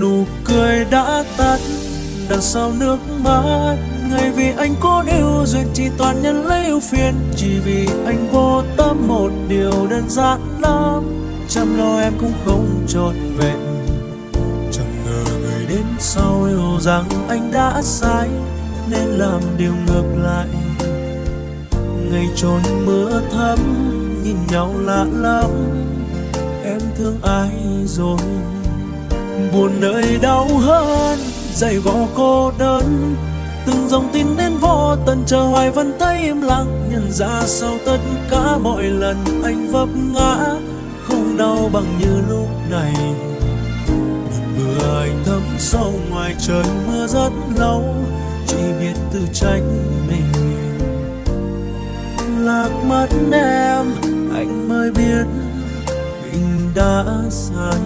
nụ cười đã tắt, đằng sau nước mắt, ngày vì anh có yêu duyên chỉ toàn nhân lấy ưu phiền, chỉ vì anh vô tâm một điều đơn giản lắm. Chăm lo em cũng không trọn vẹn, chẳng ngờ người đến sau hiểu rằng anh đã sai nên làm điều ngược lại. Ngày trôi mưa thấm, nhìn nhau lạ lắm, em thương ai rồi? Buồn đời đau hơn, dày vò cô đơn. Từng dòng tin đến vô tận, chờ hoài vẫn thấy im lặng. Nhận ra sau tất cả mọi lần, anh vấp ngã, không đau bằng như lúc này. Mưa anh thấm sâu ngoài trời, mưa rất lâu, chỉ biết tự trách mình. Lạc mất em, anh mới biết mình đã sai